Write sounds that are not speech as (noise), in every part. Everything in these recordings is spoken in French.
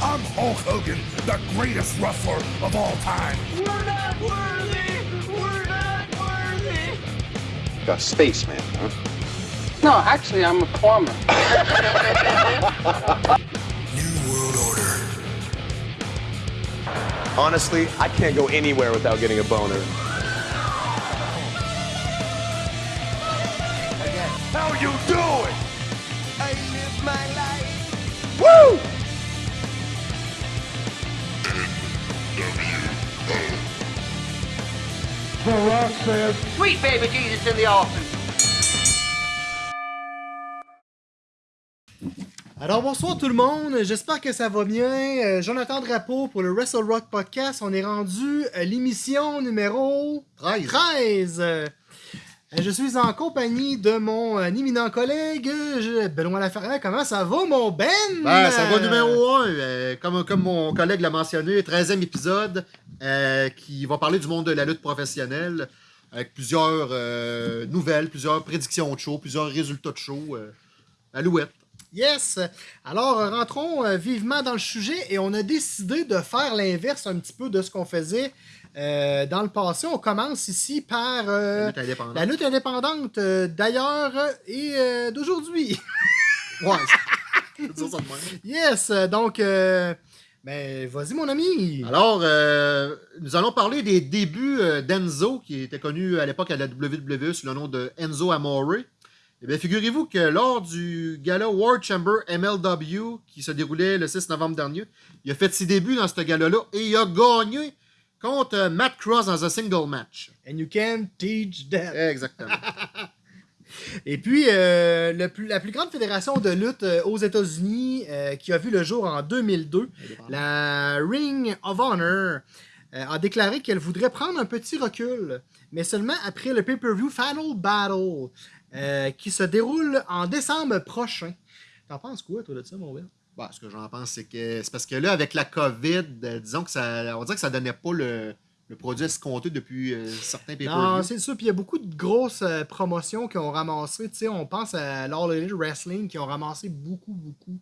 I'm Hulk Hogan, the greatest wrestler of all time. We're not worthy! We're not worthy! A spaceman, huh? No, actually, I'm a plumber. (laughs) New World Order. Honestly, I can't go anywhere without getting a boner. Sweet baby Jesus in the offing. Alors bonsoir tout le monde, j'espère que ça va bien. Euh, Jonathan Drapeau pour le Wrestle Rock Podcast. On est rendu à l'émission numéro 13. 13. Euh, Je suis en compagnie de mon euh, éminent collègue, je- Benoît Laferrière. Comment ça va mon Ben? Ben, ça va Euh, numéro 1. comme, comme mon collègue l'a mentionné, 13e épisode euh, qui va parler du monde de la lutte professionnelle avec plusieurs euh, nouvelles, plusieurs prédictions de show, plusieurs résultats de show. Euh, Alouette. Yes! Alors, euh, rentrons euh, vivement dans le sujet et on a décidé de faire l'inverse un petit peu de ce qu'on faisait euh, dans le passé. On commence ici par euh, La lutte indépendante. la lutte indépendante euh, d'ailleurs et d'aujourd'hui. Ouais, ça, (laughs) ça de même. yes! Donc, ben, vas-y mon ami! Alors, nous allons parler des débuts d'Enzo, qui était connu à l'époque à la WWE sous le nom de Enzo Amore. Eh bien, figurez-vous que lors du gala World Chamber MLW, qui se déroulait le 6 novembre dernier, il a fait ses débuts dans ce gala-là et il a gagné contre euh, Matt Cross dans un single match. And you can teach them. Exactement. (laughs) Et puis, euh, le plus- la plus grande fédération de lutte euh, aux États-Unis, euh, qui a vu le jour en 2002, la Ring of Honor, a déclaré qu'elle voudrait prendre un petit recul, mais seulement après le pay-per-view Final Battle, qui se déroule en décembre prochain. T'en penses quoi, toi, de ça, mon Will? Bon, ce que j'en pense, c'est que c'est parce que là, avec la COVID, euh, disons que ça. On dirait que ça donnait pas le, le produit escompté depuis euh, certains pay Non, c'est ça. Puis il y a beaucoup de grosses euh, promotions qui ont ramassé. Tu sais, on pense à l'All Elite Wrestling qui ont ramassé beaucoup, beaucoup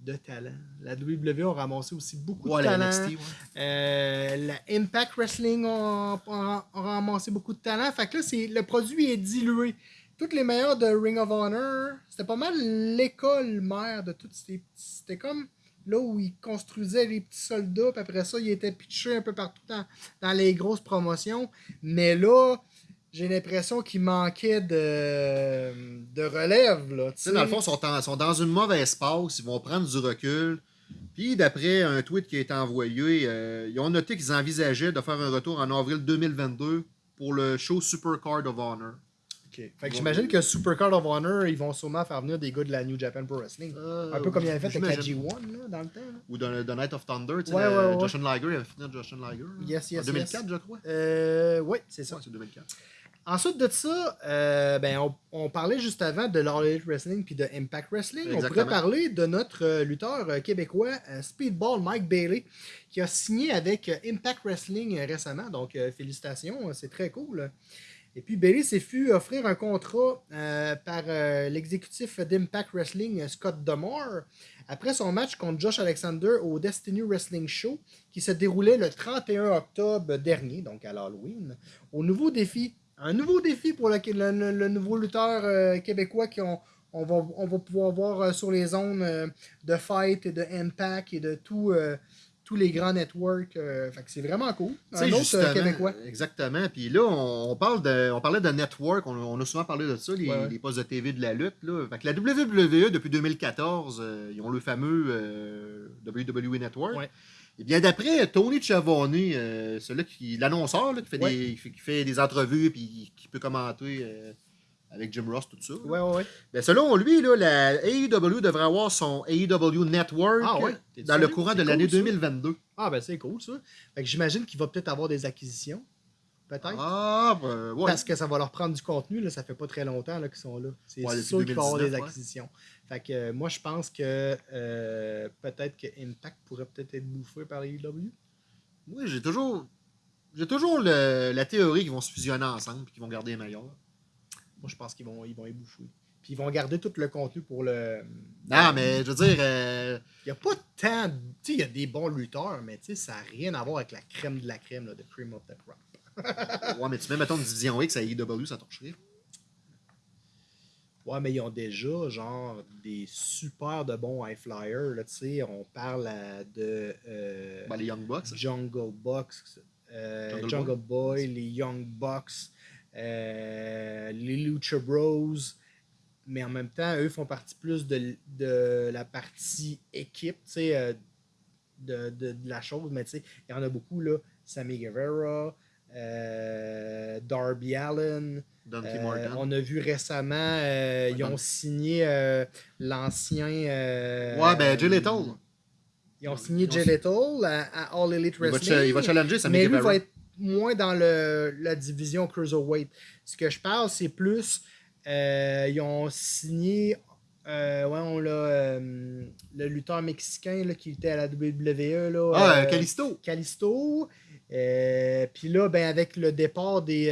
de talent. La WWE a ramassé aussi beaucoup Ouais, de la talent. NXT, ouais. Euh, la Impact Wrestling a, ramassé beaucoup de talent. Fait que là, le produit est dilué. Toutes les meilleurs de Ring of Honor, c'était pas mal l'école mère de toutes ces petits. C'était comme là où ils construisaient les petits soldats, puis après ça, ils étaient pitchés un peu partout dans, dans les grosses promotions. Mais là, j'ai l'impression qu'il manquait de, de relève. Là, Tu sais, dans le fond, ils sont, en- sont dans une mauvaise passe, ils vont prendre du recul. Puis, d'après un tweet qui a été envoyé, euh, ils ont noté qu'ils envisageaient de faire un retour en avril 2022 pour le show Super Card of Honor. Ok. Fait que j'imagine que Super Card of Honor, ils vont sûrement faire venir des gars de la New Japan Pro Wrestling. un peu comme ils avaient fait avec la j'imagine. G1 là, dans le temps. là. Ou dans le The Night of Thunder, tu sais, Ouais, le- ouais, ouais. Justin Liger, il avait fini Justin Liger. Yes, yes, En 2004, yes. je crois. Euh, oui, c'est ça. C'est 2004. Ensuite de ça, euh, ben, on, on parlait juste avant de l'All Elite Wrestling puis de Impact Wrestling. On pourrait parler de notre euh, lutteur euh, québécois euh, Speedball Mike Bailey qui a signé avec euh, Impact Wrestling euh, récemment. Donc, euh, félicitations, euh, c'est très cool. Et puis, Bailey s'est fait offrir un contrat euh, par euh, l'exécutif d'Impact Wrestling, euh, Scott Demore, après son match contre Josh Alexander au Destiny Wrestling Show qui se déroulait le 31 octobre dernier, donc à l'Halloween, au nouveau défi. Un nouveau défi pour le, nouveau lutteur québécois qu'on on va, va pouvoir voir sur les zones de Fight et de Impact et de tout, tous les grands networks. euh, c'est vraiment cool. Un autre euh, québécois. Exactement. Puis là, on, on parle de, on parlait de network. On, on a souvent parlé de ça, les, Ouais, ouais. les postes de TV de la lutte. Là. Fait que la WWE, depuis 2014, euh, ils ont le fameux euh, WWE Network. Ouais. Et bien, d'après Tony Chavone, euh, celui qui, l'annonceur qui, fait Ouais. des, qui, fait, des entrevues et qui peut commenter avec Jim Ross, tout ça. ouais, ouais. Ben, selon lui, là, la AEW devrait avoir son AEW Network Ah ouais? Dans le courant de cool, l'année ça. 2022. Ah, ben c'est cool ça. Fait que j'imagine qu'il va peut-être avoir des acquisitions. Peut-être. Ah, ben, ouais. Parce que ça va leur prendre du contenu, là, ça fait pas très longtemps qu'ils sont là. C'est Ouais, sûr qu'il va y avoir des 2019, ouais. acquisitions. Fait que euh, moi, je pense que euh, peut-être que Impact pourrait peut-être être bouffé par AEW. Moi, j'ai toujours. J'ai toujours le- la théorie qu'ils vont se fusionner ensemble et qu'ils vont garder les meilleurs. Moi, je pense qu'ils vont, ils vont y bouffer. Puis ils vont garder tout le contenu pour le. Non, mais je veux dire, euh, Il n'y a pas tant. Tu sais, il y a des bons lutteurs, mais tu sais, ça n'a rien à voir avec la crème de la crème, là, de cream of the crop. (laughs) ouais, mais tu mets, mettons, une division X à AEW, ça torcherait. Ouais, mais ils ont déjà, genre, des super de bons high flyers, là, tu sais. On parle euh, de. euh, Ben, les Young Bucks. Jungle Bucks, euh, Jungle Jungle, Boy. Boy, les Young Bucks, euh, les Lucha Bros. Mais en même temps, eux font partie plus de, de la partie équipe, tu sais, euh, de, de, de la chose. Mais tu sais, il y en a beaucoup, là. Sammy Guevara, euh, Darby Allen. Euh, on a vu récemment, euh, ils ont signé l'ancien. Ouais, ben, Jay Lethal. Ils ont signé Jay Lethal à, à All Elite Il va, Wrestling. il va challenger Sammy mais lui Guevara. va être moins dans le, la division Cruiserweight. Ce que je parle, c'est plus. euh, ils ont signé. euh, ouais, on l'a. euh, le lutteur mexicain là, qui était à la WWE. Là, Ah, euh. Calisto. Euh, Puis là, ben, avec le départ des,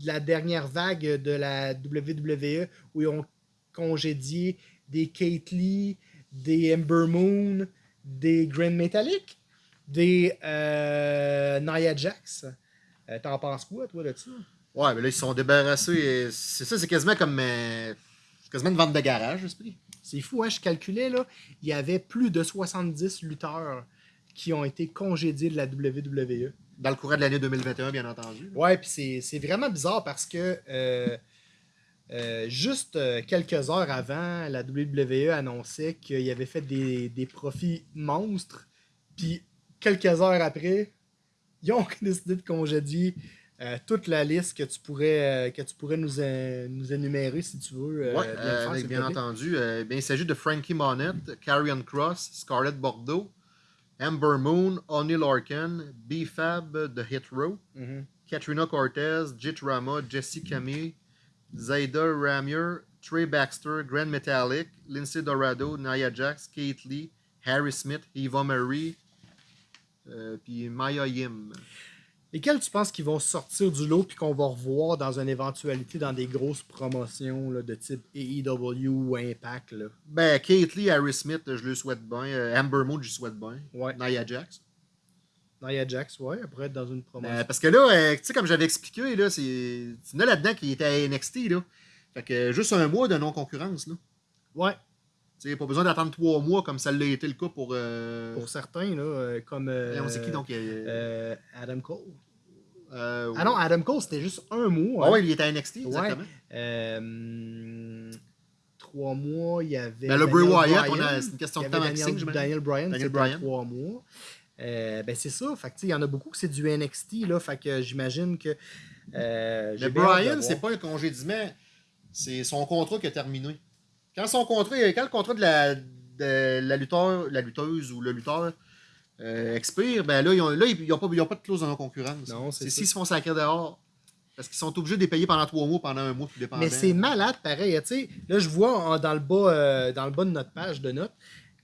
de la dernière vague de la WWE, où ils ont congédié des Kate Lee, des Ember Moon, des Grand Metallic, des euh, Nia Jax. Euh, T'en penses quoi, toi, de ça? Ouais, mais là, ils se sont débarrassés. C'est ça, c'est quasiment comme. euh, quasiment une vente de garage, l'esprit. C'est fou, hein? Je calculais, là, il y avait plus de 70 lutteurs qui ont été congédiés de la WWE. Dans le courant de l'année 2021, bien entendu. Ouais, puis c'est- vraiment bizarre parce que euh, euh, juste quelques heures avant, la WWE annonçait qu'il avait fait des, des profits monstres. Puis quelques heures après, ils ont (laughs) décidé de congédier euh, toute la liste que tu pourrais, euh, que tu pourrais nous, euh, nous énumérer si tu veux. Ouais, bien te bien entendu. bien, il s'agit de Frankie Monette, Carrion Cross, Scarlett Bordeaux, Amber Moon, Oni Larkin, B-Fab, The Hit Row, Mhm. Katrina Cortez, Jit Rama, Jesse Camille, Zaida Ramier, Trey Baxter, Grand Metallic, Lindsay Dorado, Nia Jax, Kate Lee, Harry Smith, Eva Marie, euh, puis Maya Yim. Lesquels tu penses qu'ils vont sortir du lot puis qu'on va revoir dans une éventualité dans des grosses promotions là, de type AEW ou Impact? Là? Ben, Kate Lee, Harry Smith, je le souhaite bien. Euh, Amber Moon, je le souhaite bien. Ouais. Nia Jax. Nia Jax, ouais, elle pourrait être dans une promotion. Euh, parce que là, euh, tu sais, comme j'avais expliqué, là, c'est. Il y en a là-dedans qui était à NXT, là. Fait que juste un mois de non-concurrence, là. Ouais, Tu sais, pas besoin d'attendre trois mois comme ça l'a été le cas pour. Euh... pour certains, là, euh, comme euh, on sait qui donc euh, Adam Cole. Ah non, Adam Cole, c'était juste un mois. Ah hein. ouais, il était à NXT, exactement. Trois mois, il y avait. Ben, le Bray Wyatt, Bryan. a- c'est une question Il de temps Daniel. Daniel Bryan, Daniel c'était Bryan. trois mois. Ben c'est ça. Fait il y en a beaucoup que c'est du NXT. Là, fait que j'imagine que. Brian, voir. c'est pas un congédiement, c'est son contrat qui a terminé. Quand son contrat, quand le contrat de la, de la lutteur, la lutteuse ou le lutteur euh, expire, ben là, ils ont, là, ils n'ont pas, ils ont pas de clause de non-concurrence. Non, c'est s'ils se font sacrer dehors. Parce qu'ils sont obligés de les payer pendant trois mois, pendant un mois, tout dépendant. Mais c'est malade, pareil. Tu sais, là, je vois en- dans, le bas, euh, dans le bas de notre page de notes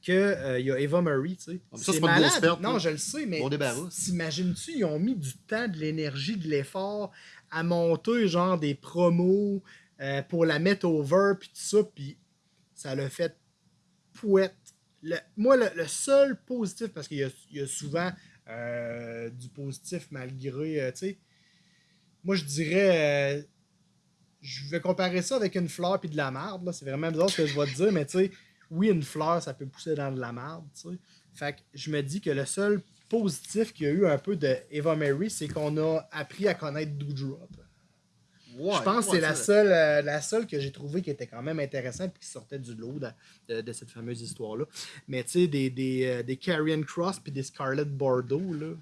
qu'il y a Eva Marie. Tu sais. Ah, c'est pas une grosse perte, Non, je le sais, mais Bon t'imagines-tu, ils ont mis du temps, de l'énergie, de l'effort à monter genre des promos euh, pour la mettre over, puis tout ça, puis ça l'a fait pouette. Moi, le, seul positif, parce qu'il y a, souvent euh, du positif malgré, euh, tu sais, moi je dirais, euh, je vais comparer ça avec une fleur puis de la marde, c'est vraiment bizarre ce que je vais te dire, mais tu sais, oui, une fleur, ça peut pousser dans de la marde. Fait que je me dis que le seul positif qu'il y a eu un peu de Eva Mary, c'est qu'on a appris à connaître Doudrop. Ouais, je pense que c'est la seule, euh, la seule que j'ai trouvée qui était quand même intéressante et qui sortait du lot de, de- de cette fameuse histoire-là. Mais tu sais, des, des, euh, des Carrion Cross puis des Scarlett Bordeaux, là,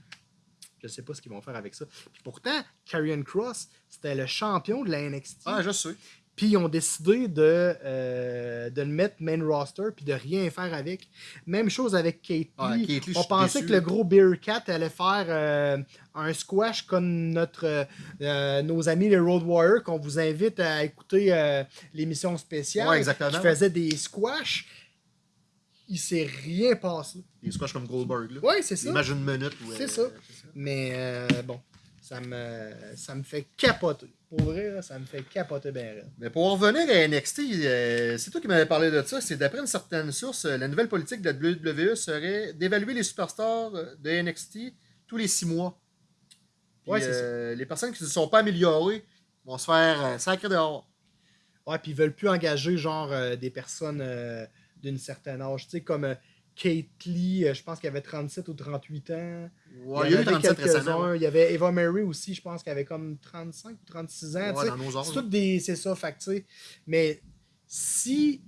je sais pas ce qu'ils vont faire avec ça. Puis pourtant, Carrion Cross, c'était le champion de la NXT. Ah, je sais. Puis ils ont décidé de, euh, de le mettre main roster puis de rien faire avec. Même chose avec Kate Lee. Ah, Kate Lee, On pensait déçu. que le gros Beer Cat allait faire euh, un squash comme notre, euh, nos amis les Road Warriors qu'on vous invite à écouter l'émission spéciale. Ouais, exactement. Qui faisait des squash. Il s'est rien passé. Des squash comme Goldberg. Là. Ouais, c'est ça. Imagine une minute. C'est ça. Mais euh, bon, ça me, ça me fait capoter. Pour vrai, là, ça me fait capoter bien. Mais pour en revenir à NXT, euh, c'est toi qui m'avais parlé de ça. C'est d'après une certaine source, euh, la nouvelle politique de la WWE serait d'évaluer les superstars euh, de NXT tous les six mois. Puis, Ouais, euh, Les personnes qui ne se sont pas améliorées vont se faire euh, sacrer dehors. Ouais, puis ils veulent plus engager genre des personnes d'une certaine âge. Tu sais, comme Kate Lee, euh, je pense qu'elle avait 37 ou 38 ans. Ouais, il y en eu avait 37 récemment. Il y avait Eva Mary aussi, je pense qu'elle avait comme 35 ou 36 ans. Ouais, dans nos c'est tout des. C'est ça, fait que. Mais si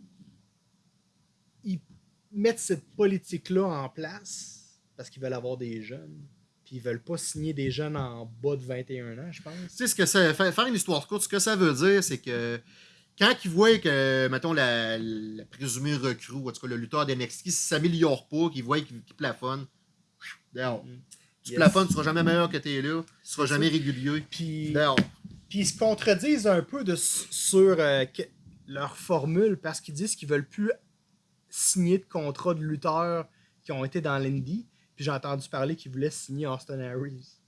ils mettent cette politique-là en place, parce qu'ils veulent avoir des jeunes, puis ils veulent pas signer des jeunes en bas de 21 ans, je pense. Tu sais, ce que ça, fa- faire une histoire courte, ce que ça veut dire, c'est que quand ils voient que, mettons, la, la présumée recrue, ou en tout cas le lutteur d'NXT, s'améliore pas, qu'ils voient qu'il qu'il plafonne, dehors. Tu Yes. plafonnes, tu seras jamais meilleur que t'es là, tu seras jamais régulier, Puis, dehors. puis ils se contredisent un peu de, sur euh, que- leur formule parce qu'ils disent qu'ils veulent plus signer de contrat de lutteurs qui ont été dans l'Indie. Puis j'ai entendu parler qu'ils voulaient signer Austin Harris.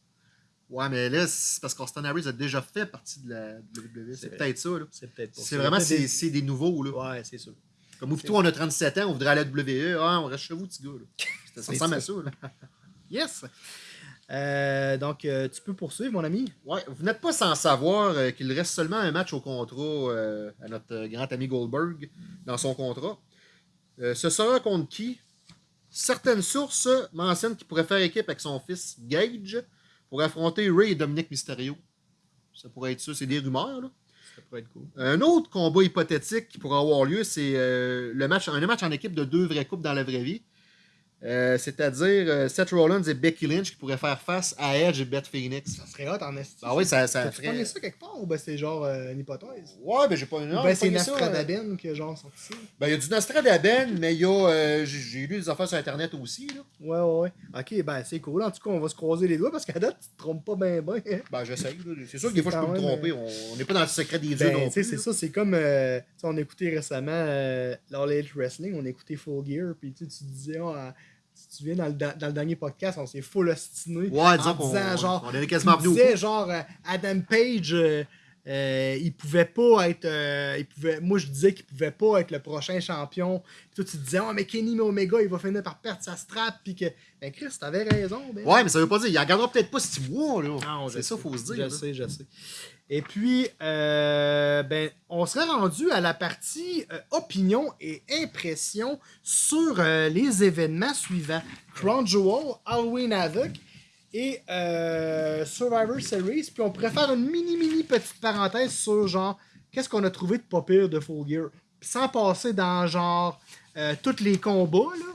Ouais, mais là, c'est parce qu'Austin Harris a déjà fait partie de la WWE. C'est peut-être ça, là. C'est peut-être C'est vraiment, des- c'est des nouveaux, là. Ouais, c'est sûr. Comme toi, on a 37 ans, on voudrait aller à la WWE. Ah, on reste chez vous, petit gars, là. (laughs) Ça ressemble ça. à ça, là. (laughs) Yes! Euh, donc, euh, tu peux poursuivre, mon ami? Ouais, vous n'êtes pas sans savoir euh, qu'il reste seulement un match au contrat à notre grand ami Goldberg dans son contrat. Ce sera contre qui? Certaines sources mentionnent qu'il pourrait faire équipe avec son fils Gage pour affronter Ray et Dominic Mysterio. Ça pourrait être ça, c'est des rumeurs. Là. Ça pourrait être cool. Un autre combat hypothétique qui pourrait avoir lieu, c'est euh, le match, un match en équipe de deux vraies coupes dans la vraie vie. Euh, C'est-à-dire euh, Seth Rollins et Becky Lynch qui pourraient faire face à Edge et Beth Phoenix. Ça serait hot en esti. Ah oui, ça, ça ferait... pogné ça quelque part ou ben c'est genre euh, une hypothèse? Ouais, ben j'ai pas une Ou ben c'est Nastradaben qui a genre sorti? Ben il y a du Nostradaben, mais il y a. euh, j'ai lu des affaires sur Internet aussi, là. Ouais, ouais, ouais. Ok, ben c'est cool. En tout cas, on va se croiser les doigts parce qu'à date, tu te trompes pas bien, bien. (laughs) Ben j'essaye. C'est sûr que des fois je peux me tromper. On on n'est pas dans le secret des dieux Ben, non tu plus. c'est ça, c'est comme. euh, tu on a écouté récemment l'All Elite Wrestling, on a écouté Full Gear, puis tu sais, tu disais, ah, si tu viens dans le, da- dans le dernier podcast, on s'est full ostiné. Ouais, disons en qu'on disant, genre, on quasiment venu coup. genre, euh, Adam Page, euh, euh, il pouvait pas être. euh, il pouvait, moi, je disais qu'il pouvait pas être le prochain champion. Puis toi, tu disais, oh, mais Kenny Omega, il va finir par perdre sa strap. Puis que. Ben, Chris, t'avais raison. Ben. Ouais, mais ça veut pas dire. Il en gardera peut-être pas six mois, là. Je c'est ça, faut se dire. Je là. sais, je sais. Et puis, euh, ben, on serait rendu à la partie euh, opinion et impression sur euh, les événements suivants. Crown Jewel, Halloween Havoc et Survivor Series. Puis on pourrait faire une mini, mini petite parenthèse sur genre, qu'est-ce qu'on a trouvé de pas pire de Full Gear? Sans passer dans genre tous les combats, là.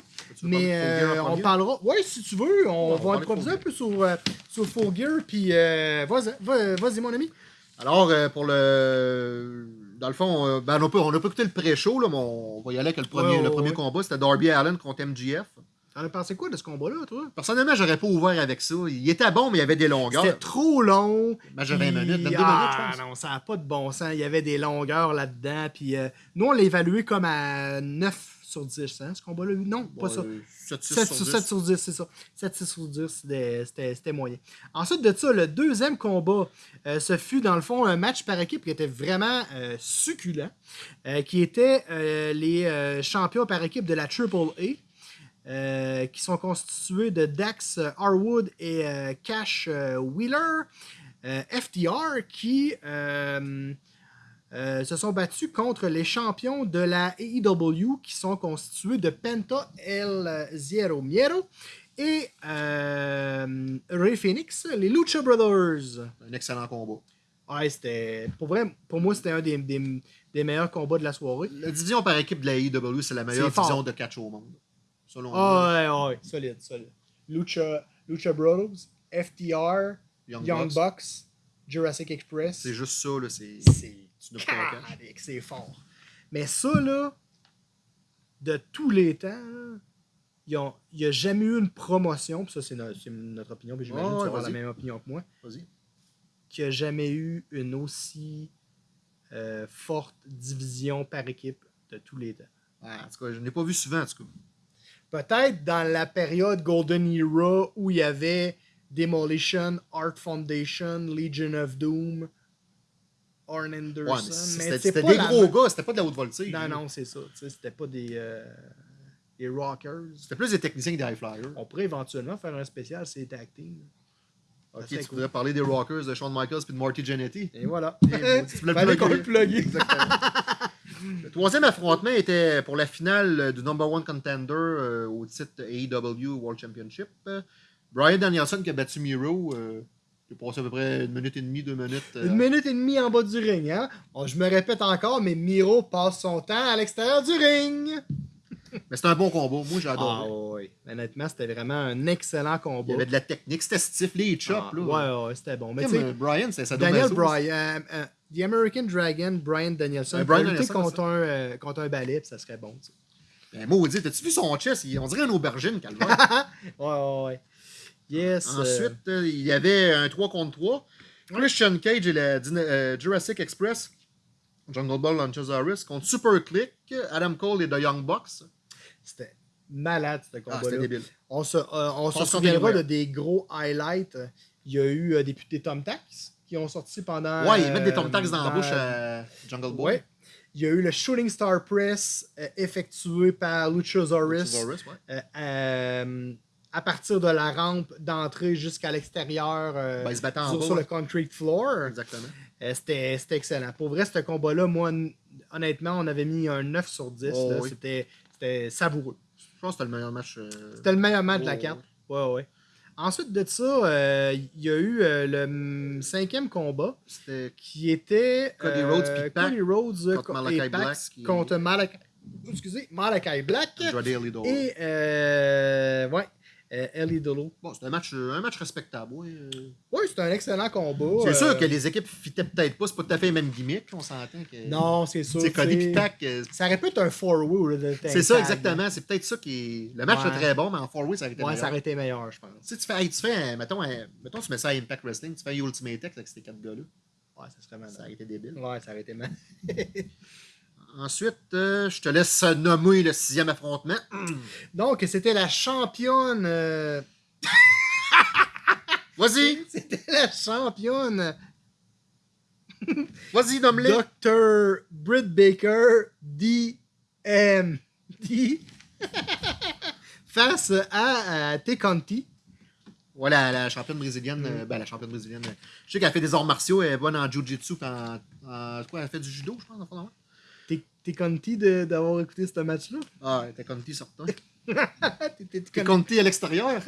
Mais euh, on parlera. Ouais, si tu veux, on on va improviser un peu sur, euh, sur Full Gear. Puis euh, vas-y, va- vas-y, mon ami. Alors, euh, pour le. Dans le fond, euh, ben, on n'a pas, on a pas écouté le pré-show, là, mais on va y aller avec le premier, Ouais, le premier ouais. combat. C'était Darby Allen contre MGF. T'en as pensé quoi de ce combat-là, toi? Personnellement, j'aurais pas ouvert avec ça. Il était bon, mais il y avait des longueurs. C'était trop long. Match de 20 puis- minutes, 22 ah, minutes, je pense. non, ça n'a pas de bon sens. Il y avait des longueurs là-dedans. Puis euh, nous, on l'a évalué comme à 9 sur 10, hein, ce combat-là? Non, pas ça. 7, 6 7 sur sur 10. 7 sur 10, c'est ça. 7 6 sur 10, c'était- moyen. Ensuite de ça, le deuxième combat, euh, ce fut dans le fond un match par équipe qui était vraiment euh, succulent, euh, qui était les champions par équipe de la Triple A. qui sont constitués de Dax Harwood et Cash Wheeler, FTR, qui euh, se sont battus contre les champions de la AEW qui sont constitués de Penta El Zero Miero et euh, Ray Phoenix, les Lucha Brothers. Un excellent combat. Ouais, c'était. Pour vrai, pour moi, c'était un des, des- des meilleurs combats de la soirée. La division par équipe de la AEW, c'est la meilleure division de catch au monde. Selon moi. Ah ouais, ouais, solide, solide. Lucha, Lucha Brothers, FTR, Young Young, Bucks. Bucks, Jurassic Express. C'est juste ça, là. C'est. C'est Tu pas (laughs) c'est fort. Mais ça, là, de tous les temps, il n'y a jamais eu une promotion, puis ça, c'est no- c'est notre opinion, puis j'imagine que tu avoir la même opinion que moi, Vas-y. qu'il n'y a jamais eu une aussi euh, forte division par équipe de tous les temps. En tout cas, je n'ai pas vu souvent, en tout cas. Peut-être dans la période Golden Era où il y avait Demolition, Art Foundation, Legion of Doom, Arn Anderson. c'était des gros gars, c'était pas de la haute voltige. Non, non, c'est ça. C'était pas des, euh, des rockers. C'était plus des techniciens que des high flyers. On pourrait éventuellement faire un spécial, c'est team. Ok, tu cool. voudrais parler des Rockers de Shawn Michaels puis de Marty Jannetty? Et voilà. (laughs) Tu voulais le qu'on. Exactement. le troisième affrontement était pour la finale euh, du number one contender euh, au titre AEW World Championship. Brian Danielson qui a battu Miro. Euh, a passé à peu près une minute et demie, deux minutes. euh, Une minute et demie en bas du ring. Hein? Oh, je me répète encore, mais Miro passe son temps à l'extérieur du ring. Mais c'était un bon combat. Moi, j'ai Ah oui. Honnêtement, c'était vraiment un excellent Il combat. y avait de la technique. C'était stiff, les chops. Ah, là. ouais, ouais, c'était bon. Mais tu sais, euh, Brian, c'est ça Daniel Bryan, euh, euh, The American Dragon, Brian Danielson, lutter Danielson, contre un, contre un balai, puis ça serait bon. tu sais. Ben, maudit, t'as-tu vu son chest? Il- On dirait une aubergine, (laughs) Calvaire. Ouais, ouais, ouais. Yes. euh, Ensuite, euh, il y avait un 3 contre 3. Christian Cage et la euh, Jurassic Express, Jungle Ball Luchasaurus, contre Super Click, Adam Cole et The Young Bucks. c'était malade, ce Ah, combat-là. c'était débile. on se, euh, on se souviendra de des gros highlights. Il y a eu des, des Tom Tacs qui ont sorti pendant. Ouais, ils mettent des Tom Tacs dans la bouche à Jungle Boy. Ouais. Il y a eu le Shooting Star Press effectué par Luchasaurus. Luchasaurus, ouais. À partir de la rampe d'entrée jusqu'à l'extérieur euh, Ben, sur, sur le concrete floor. Exactement. Euh, C'était excellent. Pour vrai, ce combat-là, moi, honnêtement, on avait mis un 9 sur 10. Oh, là. oui. C'était savoureux. Je pense que c'était le meilleur match. euh, C'était le meilleur match de la carte. Ouais, ouais. Ensuite de ça, il y a eu le mm, cinquième combat qui était Cody Rhodes Cody Rhodes contre Pac Black, qui- contre Malachi, excusez, Malachi Black et ouais, euh, Ellie Dolo. Bon, c'était un match, euh, un match respectable. ouais, euh. Oui, c'était un excellent combat. C'est euh, sûr que les équipes fitaient peut-être pas. C'est pas tout à fait le même gimmick. On s'entend que. Non, c'est sûr. Cody c'est- euh, Ça aurait pu être un four-way C'est ça, exactement. C'est peut-être ça qui est. Le match Ouais. est très bon, mais en four-way, ça aurait été Ouais, meilleur. ça aurait été meilleur, je pense. Tu sais, tu fais, tu fais mettons, mettons, tu mets ça à Impact Wrestling, tu fais Ultimate X avec ces quatre gars-là. Ouais, ça serait malade. Ça aurait été débile. Ouais, ça aurait été mal. (laughs) Ensuite, euh, je te laisse nommer le sixième affrontement. (clears throat) Donc, c'était la championne. euh, (laughs) Vas-y, (laughs) C'était la championne (laughs) vas-y, nomme-les. Dr. Britt Baker DM. D. Face à, à T. Conti. Voilà, la championne brésilienne. euh, ben, la championne brésilienne. euh, Je sais qu'elle fait des arts martiaux, elle est bonne en jiu-jitsu, puis en, en- Quoi, elle fait du judo, je pense, en fond, non? T'es Conti de- d'avoir écouté ce match-là? Ah, t'es Conti certain. (laughs) T'es- Conti à l'extérieur.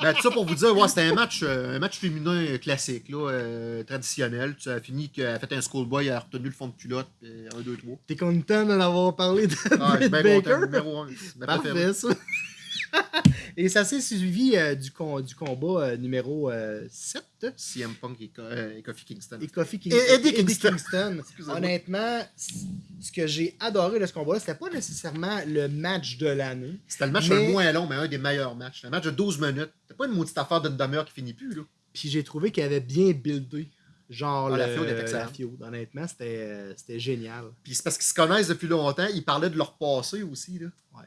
ben, tout ça pour vous dire, ouais, c'était un match, euh, un match féminin euh, classique, là, euh, traditionnel. Ça a fini qu'elle a fait un schoolboy, elle a retenu le fond de culotte, puis un, deux, trois. T'es content d'en avoir parlé de Ah, je suis Britt bien Baker? content, numéro un. Parfait, ça. (laughs) Et ça s'est suivi euh, du, con- du combat euh, numéro euh, 7. CM Punk et, Co- euh, et Kofi Kingston. Et Kofi King- Et Eddie Kingston. Kingston. (laughs) Honnêtement, ce que j'ai adoré de ce combat-là, c'était pas nécessairement le match de l'année. C'était le match Mais- le moins long, mais un des meilleurs matchs. Un match de 12 minutes. C'était pas une maudite affaire d'une demi-heure qui finit plus, là. Puis j'ai trouvé qu'il avait bien buildé. Genre, Ah, la est excellente. la feud. Honnêtement, c'était euh, c'était génial. Puis c'est parce qu'ils se connaissent depuis longtemps. Ils parlaient de leur passé aussi, là. Ouais,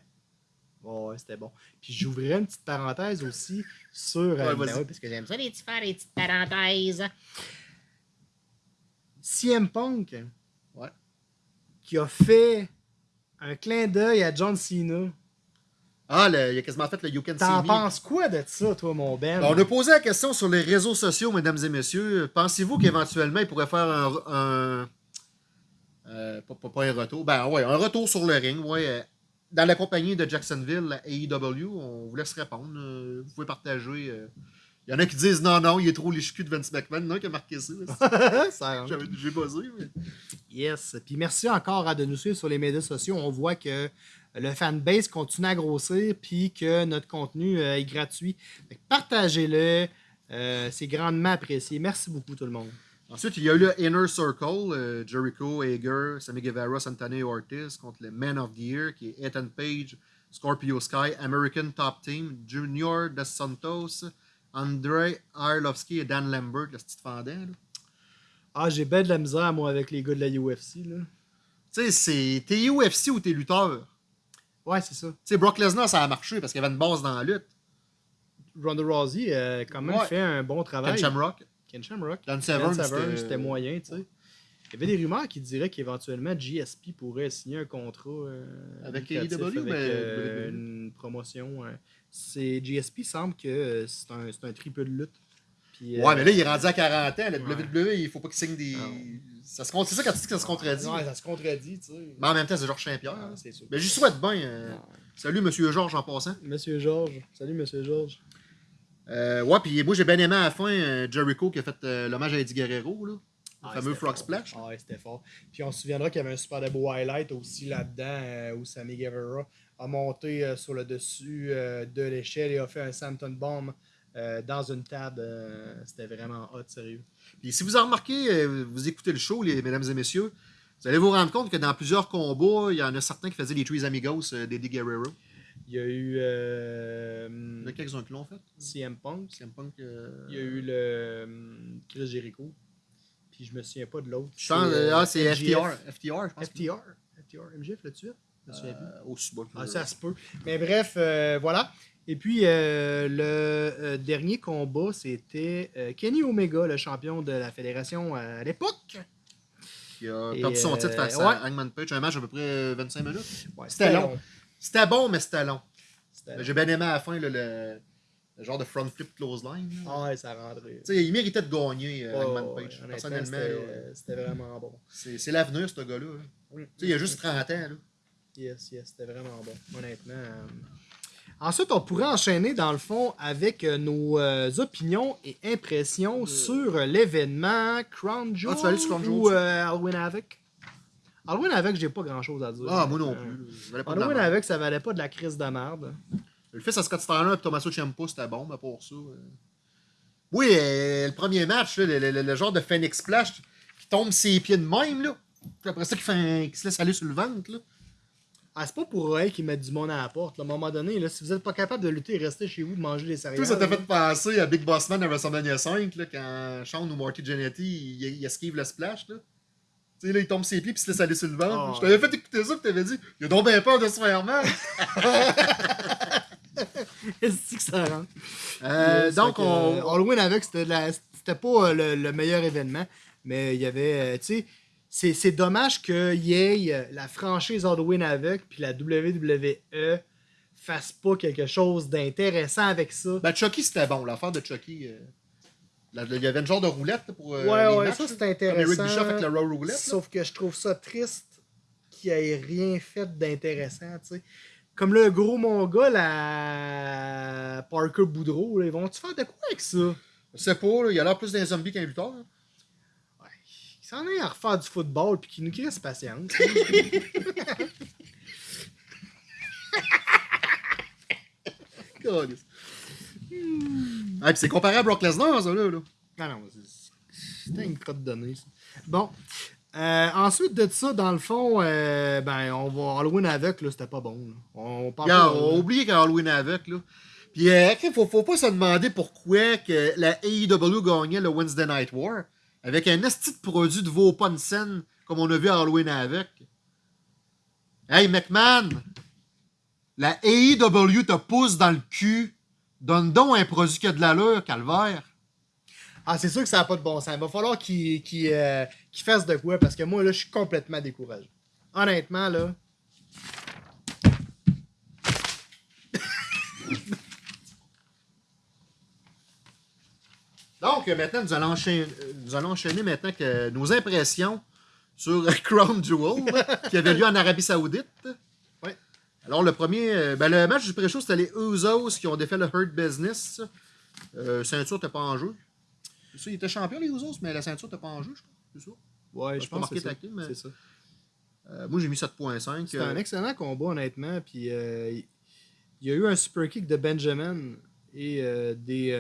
ouais, c'était bon. Puis j'ouvrirais une petite parenthèse aussi sur. euh, Ouais, ben ouais, parce que j'aime ça, les petits faire des petites parenthèses. CM Punk. Ouais. Qui a fait un clin d'œil à John Cena. Ah, le- il a quasiment fait le You Can See T'en penses quoi de ça, toi, mon Ben? Ben, on a posé la question sur les réseaux sociaux, mesdames et messieurs. Pensez-vous qu'éventuellement, il pourrait faire un. un- euh, pas, pas- pas un retour. Ben ouais, un retour sur le ring, ouais. Dans la compagnie de Jacksonville, la AEW, on vous laisse répondre. euh, vous pouvez partager. euh. Il y en a qui disent non, non, il est trop les de Vince McMahon. Il y en a un qui a marqué ça. (laughs) Ça (laughs) J'ai buzzé. mais- Yes. Puis merci encore à de nous suivre sur les médias sociaux. On voit que le fanbase continue à grossir puis que notre contenu euh, est gratuit. Partagez-le. Euh, c'est grandement apprécié. Merci beaucoup tout le monde. Ensuite, il y a eu le Inner Circle, euh, Jericho, Hager, Sammy Guevara, Santana et Ortiz contre le Man of the Year, qui est Ethan Page, Scorpio Sky, American Top Team, Junior Dos Santos, Andrei Arlovski et Dan Lambert, le petit fendant. là. Ah, j'ai ben de la misère, moi, avec les gars de la UFC. Tu sais, c'est t'es UFC ou t'es lutteur? Ouais, c'est ça. Tu sais, Brock Lesnar, ça a marché parce qu'il y avait une base dans la lutte. Ronda Rousey a quand même Ouais. fait un bon Ken travail. Shamrock. Ken Shamrock. Dan Severn, c'était- c'était moyen, tu sais. Il y avait des rumeurs qui diraient qu'éventuellement GSP pourrait signer un contrat euh, Avec AEW, avec euh, une promotion. euh. c'est GSP semble que euh, c'est un, un triple de lutte. Puis, Ouais, euh, mais là, il est rendu à 40 ans. La Ouais. WWE, il faut pas qu'il signe des. Ça se C'est ça quand tu dis que ça se contredit. Ouais, ça se contredit, tu sais. Mais en même temps, c'est Georges Saint-Pierre. Ah, hein. c'est sûr. Mais j'y souhaite bien. euh. Salut, monsieur Georges, en passant. Monsieur Georges. Salut, Monsieur Georges. Euh, ouais, puis moi, j'ai bien aimé à la fin euh, Jericho qui a fait euh, l'hommage à Eddie Guerrero, là. Le Ah, fameux Frog. Splash. Ah, ouais, c'était fort. Puis on se souviendra qu'il y avait un super beau highlight aussi là-dedans où Sammy Guevara a monté sur le dessus de l'échelle et a fait un Santon Bomb dans une table. c'était vraiment hot, sérieux. Puis si vous en remarquez, vous écoutez le show, les, mesdames et messieurs, vous allez vous rendre compte que dans plusieurs combats, il y en a certains qui faisaient les Trees Amigos d'Eddie Guerrero. Il y a eu euh, Il y en a quelques-uns qui l'ont fait. CM Punk. CM Punk. euh, Il y a eu le euh, Chris Jericho. Puis je me souviens pas de l'autre. Je pense, euh, ah, c'est. FTR. FTR, je pense. FTR. FTR. Le tué? Je me souviens plus. Aussi bas que- Ah, ça se peut. Mais bref, voilà. Et puis, euh, le euh, dernier combat, c'était euh, Kenny Omega, le champion de la fédération à l'époque. qui a perdu son titre face ouais. à Hangman Page. Un match à peu près 25 minutes. Ouais, C'était long. C'était bon, mais c'était long. J'ai bien aimé à la fin là, le, le genre de front flip close line. là. Ah ouais, ça sais, il méritait de gagner, euh, ouais, Page. honnêtement, Personnellement, c'était- là, c'était vraiment bon. c'est l'avenir, ce gars-là. sais, il a juste 30 ans. Là. Yes, yes, c'était vraiment bon, honnêtement. euh. Ensuite, on pourrait enchaîner, dans le fond, avec euh, nos euh, opinions et impressions sur euh, l'événement Crown Jewel Ah, tu vas aller sur Crown Jewel, ou euh, Halloween Havoc? Halloween Havoc, j'ai pas grand-chose à dire. Ah, moi non Euh, plus. Ça valait pas de la Halloween merde. Havoc, ça valait pas de la crise de merde. Le fils à Scott Steiner et Tommaso Ciampa, c'était bon, mais pour ça. euh. Oui, euh, le premier match, là, le, le- le- le genre de Phoenix Splash qui tombe ses pieds de même, là. Puis après ça, qui, fait un- qui se laisse aller sur le ventre, là. Ah, c'est pas pour eux qui mettent du monde à la porte. là. À un moment donné, là, si vous êtes pas capable de lutter, restez chez vous, de manger des céréales. Tout ça t'a fait penser à Big Boss Man à WrestleMania 5, là, quand Sean ou Marty Jannetty, il, il esquive le splash, là. Tu sais, là, il tombe ses pieds puis il se laisse aller sur le ventre. Ah, Je t'avais fait écouter ça, puis t'avais dit, il a donc bien peur de se faire mal. (laughs) Est-ce que ça rentre? Euh, donc, que, on. euh, Halloween avec, c'était de la- c'était pas euh, le, le meilleur événement, mais il y avait, euh, tu sais, c'est- c'est dommage qu'il y ait euh, la franchise Halloween avec, puis la WWE fasse pas quelque chose d'intéressant avec ça. Ben, Chucky, c'était bon. L'affaire de Chucky. euh, Il y avait une genre de roulette pour. euh, ouais, les ouais, matchs, ça là. c'est Comme intéressant. Eric Bischoff avec la Raw Roulette. là. Sauf que je trouve ça triste qu'il ait rien fait d'intéressant, tu sais. Comme le gros mon gars, la Parker Boudreau, là, ils vont-tu faire de quoi avec ça? Je sais pas, là, il a l'air plus d'un zombie qu'un lutteur. hein. Ouais, il s'en est à refaire du football puis qu'il nous crisse patience. (laughs) (laughs) Ah, puis c'est comparé à Brock Lesnar, ça, là. là. Ah non, c'était une crotte donnée, ça. Bon. Euh, ensuite de ça, dans le fond, euh, ben, on va Halloween avec, là, c'était pas bon. là. On parle de- on a oublié qu'Halloween avec, là. Puis, euh, faut, faut pas se demander pourquoi que la AEW gagnait le Wednesday Night War avec un esti de produit de pas scène comme on a vu à Halloween avec. Hey, McMahon! La AEW te pousse dans le cul. Donne donc un produit qui a de l'allure, calvaire. Ah, c'est sûr que ça n'a pas de bon sens. Il va falloir qu'il euh, qu'il fasse de quoi parce que moi, là, je suis complètement découragé. Honnêtement, là. (laughs) Donc, maintenant, nous allons enchaîner, nous allons enchaîner maintenant que nos impressions sur (laughs) Crown Jewel, qui avait lieu en Arabie Saoudite. Alors, le premier, euh, ben, le match du pré-show, c'était les Usos qui ont défait le Hurt Business. Euh, ceinture n'était pas en jeu. Ça, ils étaient champions, les Usos, mais la ceinture n'était pas en jeu, je crois. C'est ça? Ouais, je je pense que que c'est ça. mais-. Euh, moi, j'ai mis 7.5. C'était un Euh, excellent combat, honnêtement. Puis il y a eu un super kick de Benjamin et des.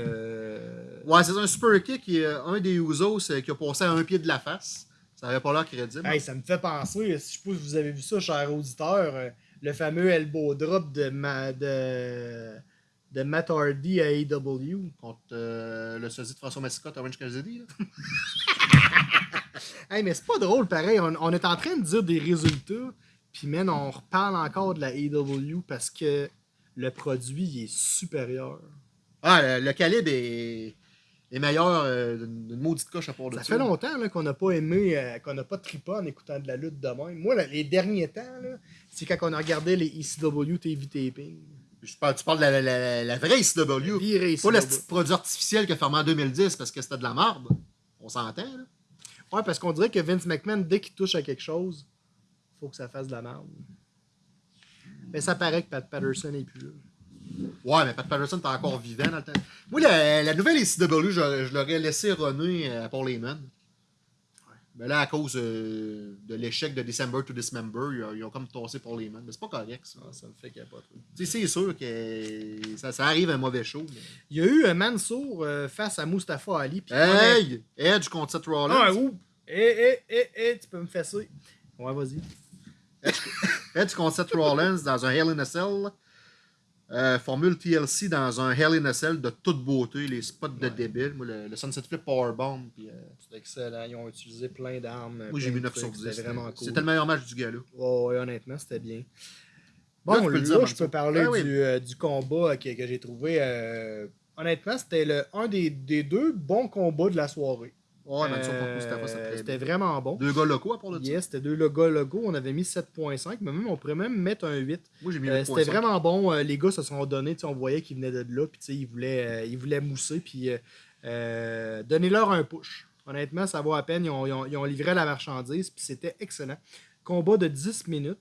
Ouais, c'est un super kick. est un des Usos qui a passé à un pied de la face. Ça avait pas l'air crédible. Hey, ça me fait penser, je sais pas si vous avez vu ça, cher auditeur, le fameux elbow drop de, ma, de, de Matt Hardy à AEW. Contre euh, le sosie de François Massicotte, Orange Cassidy. là. (laughs) Hey, mais c'est pas drôle, pareil. On, est en train de dire des résultats, puis man, on reparle encore de la AEW parce que le produit est supérieur. Ah, le, le calibre est, est meilleur euh, d'une maudite coche à part de Ça ça. fait longtemps qu'on n'a pas aimé, euh, qu'on n'a pas trippé en écoutant de la lutte de même. Moi, là, les derniers temps, c'est quand on a regardé les ECW TV taping. Je parle- tu parles de la, la, la, la vraie ICW. Viré Pas le ECW. produit artificiel qui a fermé en 2010 parce que c'était de la marde. On s'entend, là. Ouais, parce qu'on dirait que Vince McMahon, dès qu'il touche à quelque chose, faut que ça fasse de la merde. Mais ça paraît que Pat Patterson est plus là. Ouais, mais Pat Patterson est encore vivant dans le temps. Moi, la, la nouvelle ICW, je, je l'aurais laissé runner euh, à Paul Heyman. Mais là, à cause euh, de l'échec de December to Dismember, ils, ont- ils ont comme tossé Paul Heyman. Mais c'est pas correct, ça. ça me fait capoter. Tu sais, c'est sûr que ça, ça arrive un mauvais show. mais- Il y a eu un Mansour euh, face à Mustafa Ali. Hey! Edge contre Seth Rollins. Ah, ouh! Eh, eh, eh, tu peux me faire ça. Ouais, vas-y. Edge contre Seth Rollins dans un Hell in a Cell. Euh, formule TLC dans un Hell in a Cell de toute beauté, les spots de débile. Moi, le, le Sunset Flip Powerbomb. Euh, C'était excellent. Ils ont utilisé plein d'armes. moi, j'ai mis de 9 sur trucs. 10. C'était vraiment cool. C'était le meilleur match du gars-là. Ouais, ouais, honnêtement, c'était bien. Là, Bon, là, dire, je peux parler Ah oui. du, euh, du combat que, que j'ai trouvé. euh, honnêtement, c'était un des, des deux bons combats de la soirée. Ouais, mais pour Mustafa, c'était très C'était vraiment bon. Deux gars locaux à part de ça? Yes, c'était deux logos logos. On avait mis 7.5, mais même on pourrait même mettre un 8. Moi, j'ai mis Euh, 8.5. c'était vraiment bon. Euh, les gars se sont donnés. On voyait qu'ils venaient de là. Puis ils voulaient, euh, ils voulaient mousser. Puis euh, euh, donnez-leur un push. Honnêtement, ça vaut à peine. Ils ont, ils ont- ils ont livré la marchandise. Puis c'était excellent. Combat de 10 minutes.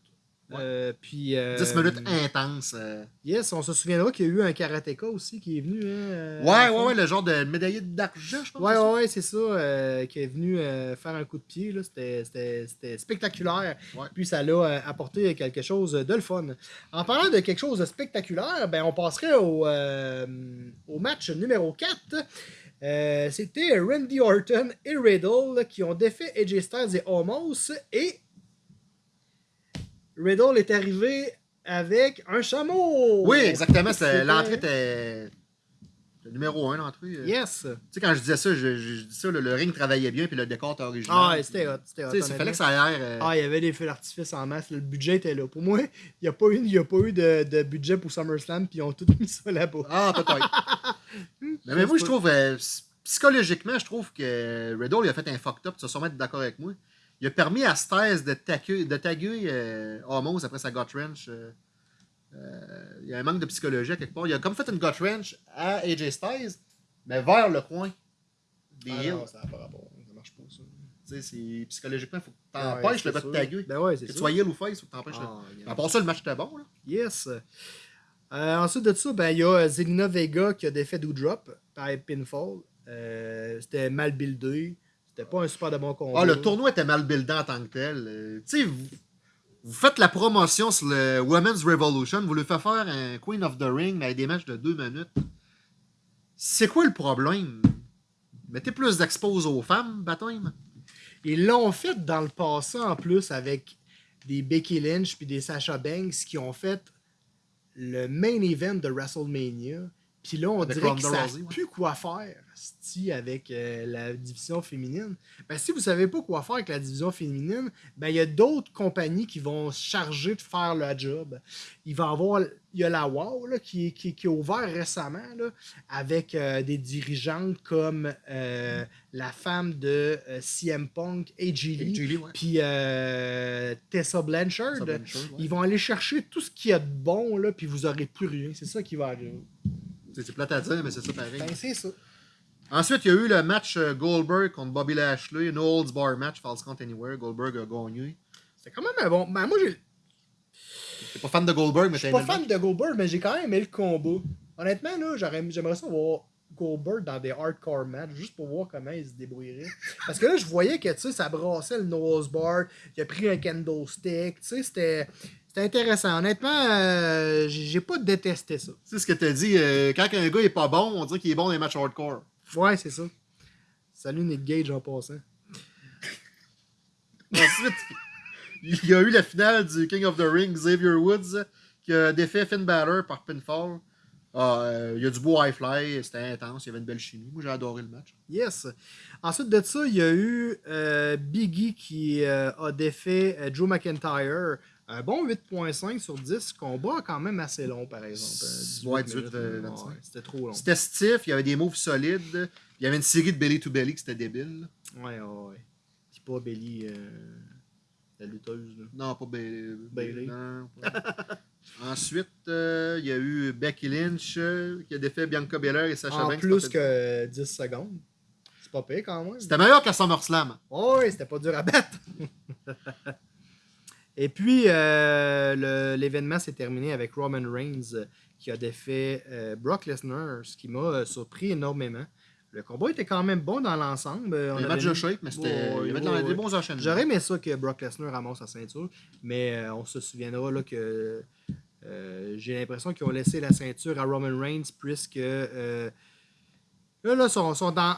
Euh, puis, euh, 10 minutes intenses. euh. Yes, on se souviendra qu'il y a eu un karatéka aussi qui est venu. hein, euh, Ouais, ouais, ouais, le genre de médaillé d'argent, je pense. Ouais, ouais, ouais, c'est ça, euh, qui est venu euh, faire un coup de pied. C'était- spectaculaire. Ouais. Puis ça l'a euh, apporté quelque chose de le fun. En parlant de quelque chose de spectaculaire, ben, on passerait au, euh, au match numéro 4. Euh, C'était Randy Orton et Riddle qui ont défait AJ Styles et Homos. Et Riddle est arrivé avec un chameau. Oui, exactement. L'entrée était. Le numéro 1, l'entrée. euh. Yes. Tu sais, quand je disais ça, je, je- je dis ça, le, le ring travaillait bien, puis le décor était original. Ah, c'était hot. C'était hot. Tu sais, il fallait que ça euh, Ah, il y avait des feux d'artifice en masse. Le budget était là. Pour moi, il n'y a pas eu, y a pas eu de, de budget pour SummerSlam, puis ils ont tout mis ça là-bas. Ah, peut-être. mais, (laughs) mais moi, je trouve, euh, psychologiquement, je trouve que Riddle, il a fait un fucked up. Tu vas sûrement être d'accord avec moi. Il a permis à Styles de taguer, de taguer euh, Homos après sa gut wrench. euh, euh, il y a un manque de psychologie à quelque part. Il a comme fait une gut wrench à AJ Styles, mais vers le coin des Ah non, ça n'a pas rapport. Ça marche pas, ça. Tu sais, c'est- psychologiquement, il faut que Ouais, t'empêches le gars de taguer. Ben ouais, Que tu sois heel ou face, il faut que tu empêches Ah, le. À part ça, le match était bon. Là. Yes. Ensuite de ça, ben, il y a Zelina Vega qui a défait Doudrop par pinfall. C'était mal buildé. C'était pas un super de bon combat. Ah, le tournoi était mal buildé en tant que tel. Euh, tu sais, vous, vous faites la promotion sur le Women's Revolution, vous lui faites faire un Queen of the Ring avec des matchs de deux minutes. C'est quoi le problème? Mettez plus d'expose aux femmes, baptême. Ils l'ont fait dans le passé en plus avec des Becky Lynch puis des Sasha Banks qui ont fait le main event de WrestleMania. Puis là, on dirait qu'ils savent Rousey, ouais. plus quoi faire avec euh, la division féminine. Ben, si vous savez pas quoi faire avec la division féminine, ben, il y a d'autres compagnies qui vont se charger de faire le job. Il va y avoir, il y a la WOW là, qui, qui, qui est ouvert récemment là, avec euh, des dirigeantes comme euh, la femme de CM Punk, AJ Lee, puis Tessa Blanchard. Ça, Blanchard, ouais. Ils vont aller chercher tout ce qu'il y a de bon, puis vous aurez plus rien. C'est ça qui va arriver. C'est plate à dire, mais c'est ça pareil. Ben, c'est ça. Ensuite, il y a eu le match euh, Goldberg contre Bobby Lashley, No Holds Bar match, False Count Anywhere. Goldberg a gagné. C'était quand même un bon. Ben, moi, j'ai- T'es pas fan de Goldberg, mais je suis t'as pas fan de Goldberg, mais j'ai quand même aimé le combat. Honnêtement, là, j'aimerais ça voir Goldberg dans des hardcore matchs, juste pour voir comment il se débrouillerait. Parce que là, je voyais que, tu sais, ça brassait le nose bar, il a pris un kendo stick, tu sais, c'était... C'était intéressant. Honnêtement, euh, j'ai pas détesté ça. Tu sais ce que t'as dit, euh, quand un gars est pas bon, on dirait qu'il est bon dans les matchs hardcore. Ouais, c'est ça. Salut Nick Gage en passant. (laughs) Ensuite, il y a eu la finale du King of the Ring, Xavier Woods, qui a défait Finn Balor par pinfall. Ah, euh, il y a du beau high fly, c'était intense, il y avait une belle chimie. Moi, j'ai adoré le match. Yes. Ensuite de ça, il y a eu euh, Biggie qui euh, a défait Joe McIntyre Un bon 8.5 sur 10, combat quand même assez long, par exemple. Euh, 18 Ouais, 18, minutes, euh, ouais, 25. C'était trop long. C'était stiff, il y avait des moves solides. Il y avait une série de belly to belly qui c'était débile. Ouais, ouais, ouais. Puis pas Belly, euh, la lutteuse, là. Non, pas non, pas- (laughs) Ensuite, euh, il y a eu Becky Lynch euh, qui a défait Bianca Belair et Sacha En Banks. plus par- que 10 secondes. C'est pas pire quand même. C'était meilleur qu'à SummerSlam. Ouais, c'était pas dur à battre. (laughs) Et puis, euh, le- l'événement s'est terminé avec Roman Reigns euh, qui a défait euh, Brock Lesnar, ce qui m'a euh, surpris énormément. Le combat était quand même bon dans l'ensemble. On a match de shape, mais c'était. Des bons enchaînements. J'aurais aimé ça que Brock Lesnar ramasse sa ceinture, mais on se souviendra là, que j'ai l'impression qu'ils ont laissé la ceinture à Roman Reigns puisque là, là, sont, sont dans,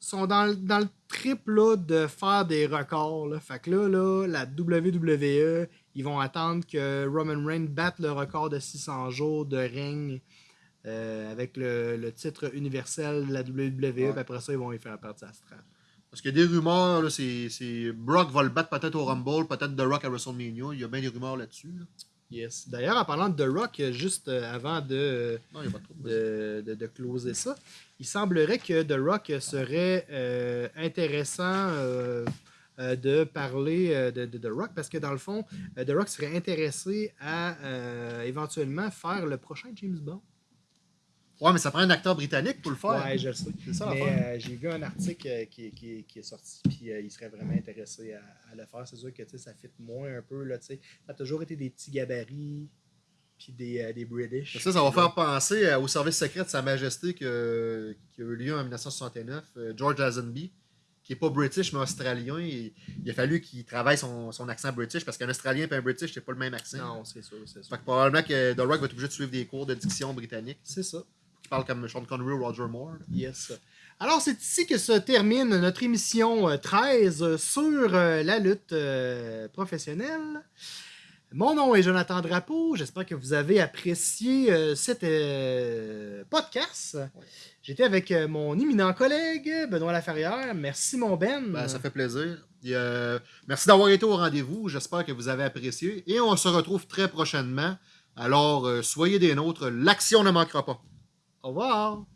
sont dans, le- dans le trip là, de faire des records. Là. Fait que là, là, la WWE, ils vont attendre que Roman Reigns batte le record de 600 jours de règne euh, avec le, le titre universel de la WWE. Puis après ça, ils vont y faire partie à. Parce qu'il y a des rumeurs, là, c'est, c'est Brock va le battre peut-être au Rumble, peut-être The Rock à WrestleMania. Il y a bien des rumeurs là-dessus. là. Yes. D'ailleurs, en parlant de The Rock, juste euh, avant de, Non, de de, de, closer ça, il semblerait que The Rock serait euh, intéressant euh, euh, de parler euh, de, The Rock parce que dans le fond, euh, The Rock serait intéressé à euh, éventuellement faire le prochain James Bond. Ouais, mais ça prend un acteur britannique pour le faire. Ouais, je le sais. C'est ça euh, j'ai vu un article euh, qui, qui- qui est sorti, puis euh, il serait vraiment intéressé à, à le faire. C'est sûr que ça fit moins un peu. Là, ça a toujours été des petits gabarits, puis des, des British. Ça, ça va faire penser au service secret de Sa Majesté que- qui a eu lieu en 1969, euh, George Lazenby, qui n'est pas british mais australien. et il a fallu qu'il travaille son, son accent british parce qu'un Australien et un british, c'est pas le même accent. Non, c'est sûr, c'est sûr. Fait que probablement que The Rock va être obligé de suivre des cours de diction britannique. C'est ça. Qui parle comme Sean Connery ou Roger Moore. Yes. Alors, c'est ici que se termine notre émission euh, 13 sur euh, la lutte euh, professionnelle. Mon nom est Jonathan Drapeau. J'espère que vous avez apprécié euh, cet euh, podcast. J'étais avec euh, mon éminent collègue, Benoît Laferrière. Merci, mon Ben. Ben, ça fait plaisir. Et, euh, merci d'avoir été au rendez-vous. J'espère que vous avez apprécié. Et on se retrouve très prochainement. Alors, euh, soyez des nôtres. L'action ne manquera pas. Au revoir.